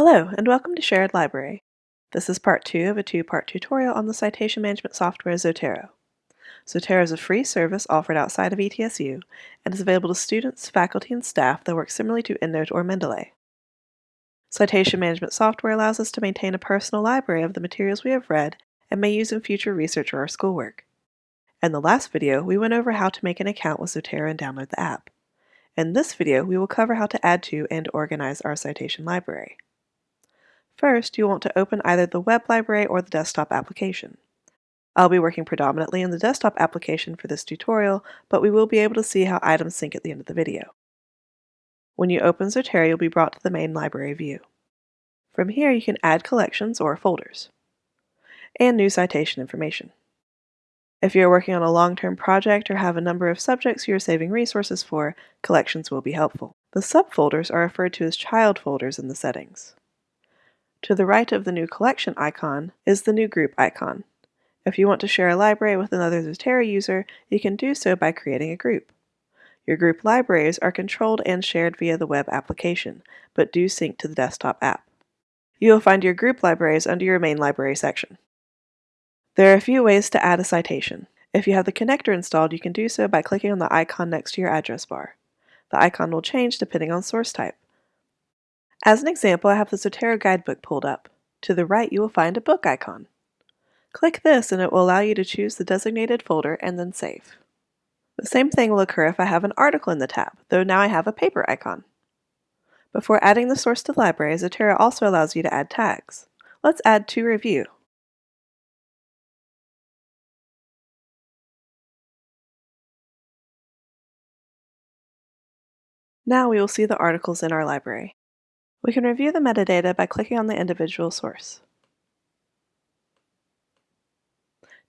Hello, and welcome to Sherrod Library. This is part two of a two-part tutorial on the citation management software Zotero. Zotero is a free service offered outside of ETSU and is available to students, faculty, and staff that work similarly to EndNote or Mendeley. Citation management software allows us to maintain a personal library of the materials we have read and may use in future research or our schoolwork. In the last video, we went over how to make an account with Zotero and download the app. In this video, we will cover how to add to and organize our citation library. First, you'll want to open either the web library or the desktop application. I'll be working predominantly in the desktop application for this tutorial, but we will be able to see how items sync at the end of the video. When you open Zotero, you'll be brought to the main library view. From here, you can add collections or folders, and new citation information. If you're working on a long-term project or have a number of subjects you're saving resources for, collections will be helpful. The subfolders are referred to as child folders in the settings. To the right of the new collection icon is the new group icon. If you want to share a library with another Zotero user, you can do so by creating a group. Your group libraries are controlled and shared via the web application, but do sync to the desktop app. You will find your group libraries under your main library section. There are a few ways to add a citation. If you have the connector installed, you can do so by clicking on the icon next to your address bar. The icon will change depending on source type. As an example, I have the Zotero guidebook pulled up. To the right, you will find a book icon. Click this and it will allow you to choose the designated folder and then save. The same thing will occur if I have an article in the tab, though now I have a paper icon. Before adding the source to the library, Zotero also allows you to add tags. Let's add to review. Now we will see the articles in our library. We can review the metadata by clicking on the individual source.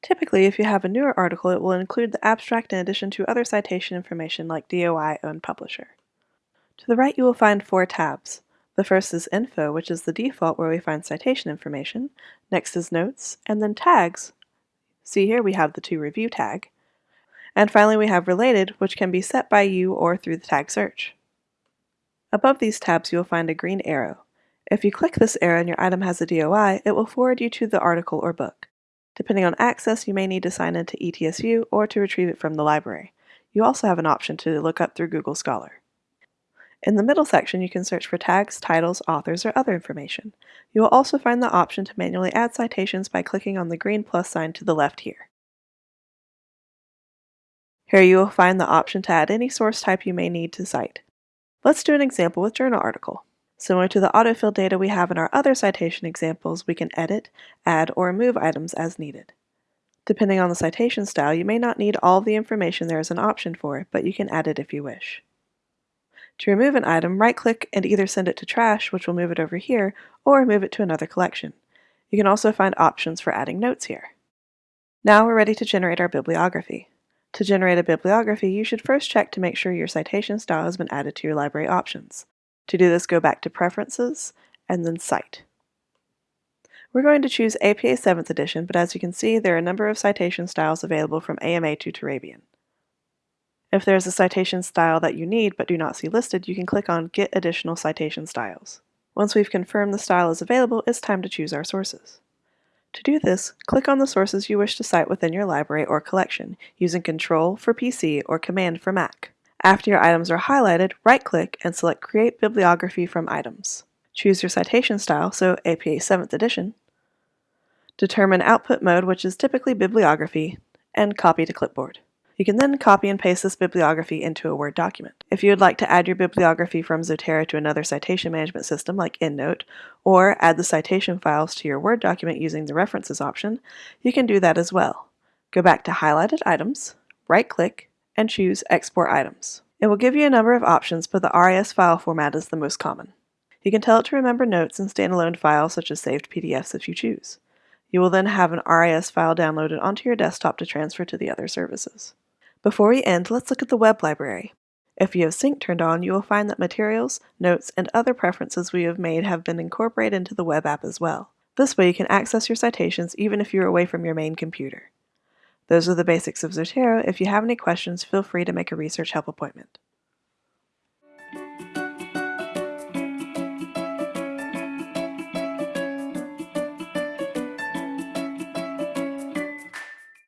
Typically, if you have a newer article, it will include the abstract in addition to other citation information like DOI owned publisher. To the right, you will find four tabs. The first is Info, which is the default where we find citation information. Next is Notes, and then Tags. See here we have the to review tag. And finally we have Related, which can be set by you or through the tag search. Above these tabs you will find a green arrow. If you click this arrow and your item has a DOI, it will forward you to the article or book. Depending on access, you may need to sign into ETSU or to retrieve it from the library. You also have an option to look up through Google Scholar. In the middle section, you can search for tags, titles, authors, or other information. You will also find the option to manually add citations by clicking on the green plus sign to the left here. Here you will find the option to add any source type you may need to cite. Let's do an example with journal article. Similar to the autofill data we have in our other citation examples, we can edit, add, or remove items as needed. Depending on the citation style, you may not need all the information there is an option for, but you can add it if you wish. To remove an item, right-click and either send it to trash, which will move it over here, or move it to another collection. You can also find options for adding notes here. Now we're ready to generate our bibliography. To generate a bibliography, you should first check to make sure your citation style has been added to your library options. To do this, go back to Preferences, and then Cite. We're going to choose APA 7th edition, but as you can see, there are a number of citation styles available from AMA to Turabian. If there is a citation style that you need but do not see listed, you can click on Get Additional Citation Styles. Once we've confirmed the style is available, it's time to choose our sources. To do this, click on the sources you wish to cite within your library or collection, using Control for PC or Command for Mac. After your items are highlighted, right-click and select Create Bibliography from Items. Choose your citation style, so APA 7th edition. Determine output mode, which is typically bibliography, and copy to clipboard. You can then copy and paste this bibliography into a Word document. If you would like to add your bibliography from Zotero to another citation management system like EndNote, or add the citation files to your Word document using the References option, you can do that as well. Go back to Highlighted Items, right-click, and choose Export Items. It will give you a number of options, but the RIS file format is the most common. You can tell it to remember notes and standalone files such as saved PDFs if you choose. You will then have an RIS file downloaded onto your desktop to transfer to the other services. Before we end, let's look at the web library. If you have sync turned on, you will find that materials, notes, and other preferences we have made have been incorporated into the web app as well. This way you can access your citations even if you're away from your main computer. Those are the basics of Zotero. If you have any questions, feel free to make a research help appointment.